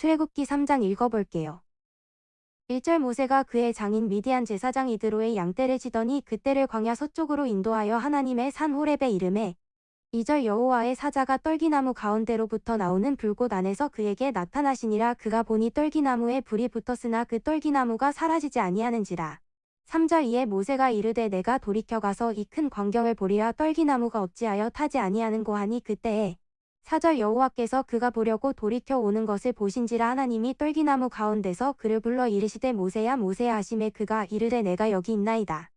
출애굽기 3장 읽어볼게요. 1절 모세가 그의 장인 미디안 제사장 이드로의 양떼를 치더니 그때를 광야 서쪽으로 인도하여 하나님의 산 호렙에 이름에 2절 여호와의 사자가 떨기나무 가운데로부터 나오는 불꽃 안에서 그에게 나타나시니라 그가 보니 떨기나무에 불이 붙었으나 그 떨기나무가 사라지지 아니하는지라. 3절 이에 모세가 이르되 내가 돌이켜 가서 이 큰 광경을 보리라 떨기나무가 어찌하여 타지 아니하는 고 하니 그때에 4절 여호와께서 그가 보려고 돌이켜 오는 것을 보신지라 하나님이 떨기나무 가운데서 그를 불러 이르시되 모세야 모세야 하심에 그가 이르되 내가 여기 있나이다.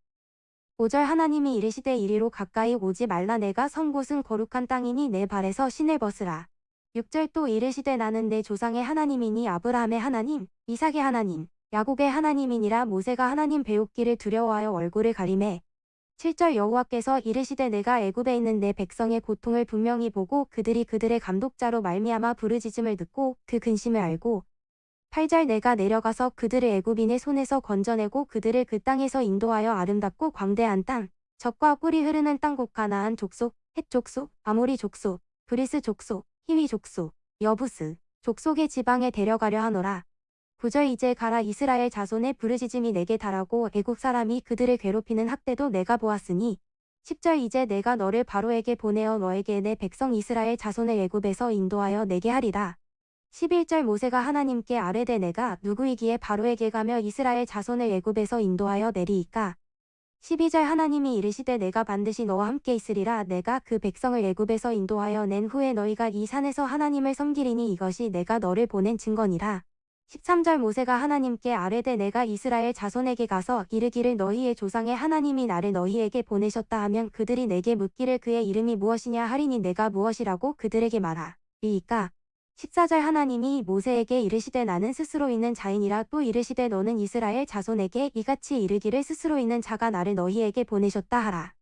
5절 하나님이 이르시되 이리로 가까이 오지 말라 내가 선 곳은 거룩한 땅이니 내 발에서 신을 벗으라. 6절 또 이르시되 나는 내 조상의 하나님이니 아브라함의 하나님, 이삭의 하나님, 야곱의 하나님이니라 모세가 하나님 배우기를 두려워하여 얼굴을 가리매 7절 여호와께서 이르시되 내가 애굽에 있는 내 백성의 고통을 분명히 보고 그들이 그들의 감독자로 말미암아 부르짖음을 듣고 그 근심을 알고 8절 내가 내려가서 그들을 애굽인의 손에서 건져내고 그들을 그 땅에서 인도하여 아름답고 광대한 땅 젖과 꿀이 흐르는 땅 곧 가나안 족속 헷 족속 아모리 족속 브리스 족속 히위 족속 여부스 족속의 지방에 데려가려 하노라 9절 이제 가라 이스라엘 자손의 부르짖음이 내게 달하고 애굽 사람이 그들을 괴롭히는 학대도 내가 보았으니 10절 이제 내가 너를 바로에게 보내어 너에게 내 백성 이스라엘 자손을 애굽에서 인도하여 내게 하리라. 11절 모세가 하나님께 아뢰되 내가 누구이기에 바로에게 가며 이스라엘 자손을 애굽에서 인도하여 내리이까? 12절 하나님이 이르시되 내가 반드시 너와 함께 있으리라. 내가 그 백성을 애굽에서 인도하여 낸 후에 너희가 이 산에서 하나님을 섬기리니 이것이 내가 너를 보낸 증거니라 13절 모세가 하나님께 아뢰되 내가 이스라엘 자손에게 가서 이르기를 너희의 조상의 하나님이 나를 너희에게 보내셨다 하면 그들이 내게 묻기를 그의 이름이 무엇이냐 하리니 내가 무엇이라고 그들에게 말하리이까 14절 하나님이 모세에게 이르시되 나는 스스로 있는 자인이라 또 이르시되 너는 이스라엘 자손에게 이같이 이르기를 스스로 있는 자가 나를 너희에게 보내셨다 하라.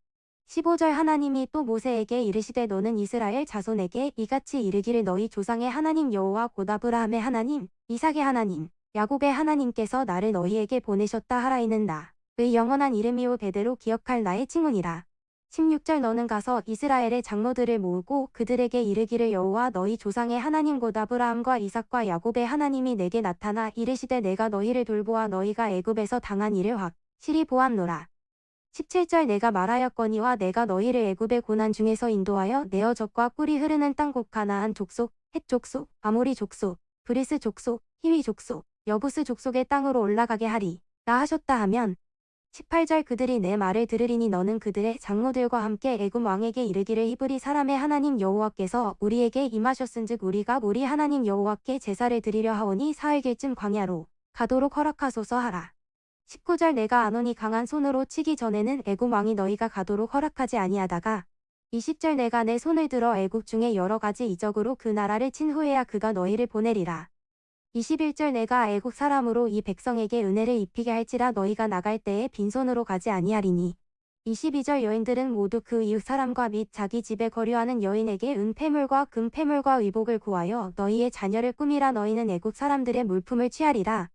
15절 하나님이 또 모세에게 이르시되 너는 이스라엘 자손에게 이같이 이르기를 너희 조상의 하나님 여호와 고다브라함의 하나님, 이삭의 하나님, 야곱의 하나님께서 나를 너희에게 보내셨다 하라 이는 나의 영원한 이름이요 대대로 기억할 나의 칭훈이라. 16절 너는 가서 이스라엘의 장로들을 모으고 그들에게 이르기를 여호와 너희 조상의 하나님 곧 아브라함과 이삭과 야곱의 하나님이 내게 나타나 이르시되 내가 너희를 돌보아 너희가 애굽에서 당한 일을 확실히 보았노라. 17절 내가 말하였거니와 내가 너희를 애굽의 고난 중에서 인도하여 내어 젖과 꿀이 흐르는 땅 곧 가나안 족속, 헷 족속, 아모리 족속, 브리스 족속, 히위 족속, 여부스 족속의 땅으로 올라가게 하리라 하셨다 하면 18절 그들이 내 말을 들으리니 너는 그들의 장로들과 함께 애굽 왕에게 이르기를 히브리 사람의 하나님 여호와께서 우리에게 임하셨은즉 우리가 우리 하나님 여호와께 제사를 드리려 하오니 사흘길쯤 광야로 가도록 허락하소서 하라. 19절 내가 아노니 강한 손으로 치기 전에는 애굽 왕이 너희가 가도록 허락하지 아니하다가 20절 내가 내 손을 들어 애굽 중에 여러 가지 이적으로 그 나라를 친 후에야 그가 너희를 보내리라. 21절 내가 애국 사람으로 이 백성에게 은혜를 입히게 할지라 너희가 나갈 때에 빈손으로 가지 아니하리니 22절 여인들은 모두 그 이웃 사람과 및 자기 집에 거류하는 여인에게 은폐물과 금폐물과 의복을 구하여 너희의 자녀를 꾸미라 너희는 애국 사람들의 물품을 취하리라.